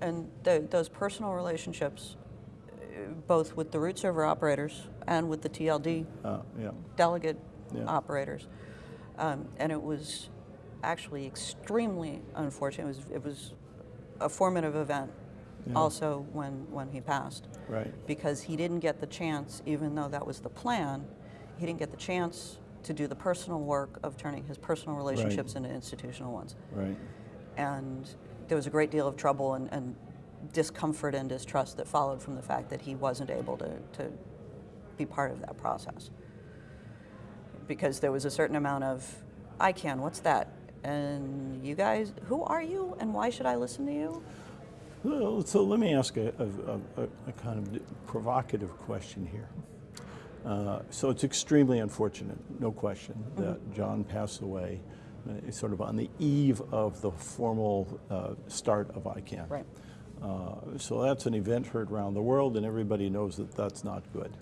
And tho- those personal relationships, uh, both with the root server operators and with the TLD Uh, yeah. delegate Yeah. operators. Um, and it was actually extremely unfortunate. It was, it was a formative event Yeah. also when, when he passed Right. because he didn't get the chance, even though that was the plan, he didn't get the chance to do the personal work of turning his personal relationships into institutional ones. Right. And there was a great deal of trouble and, and discomfort and distrust that followed from the fact that he wasn't able to, to be part of that process. Because there was a certain amount of, I can, what's that? And you guys, who are you and why should I listen to you? Well, so let me ask a, a, a, a kind of provocative question here. Uh, so it's extremely unfortunate, no question, that Jon passed away sort of on the eve of the formal uh, start of ICANN. Right. Uh, so that's an event heard around the world, and everybody knows that that's not good.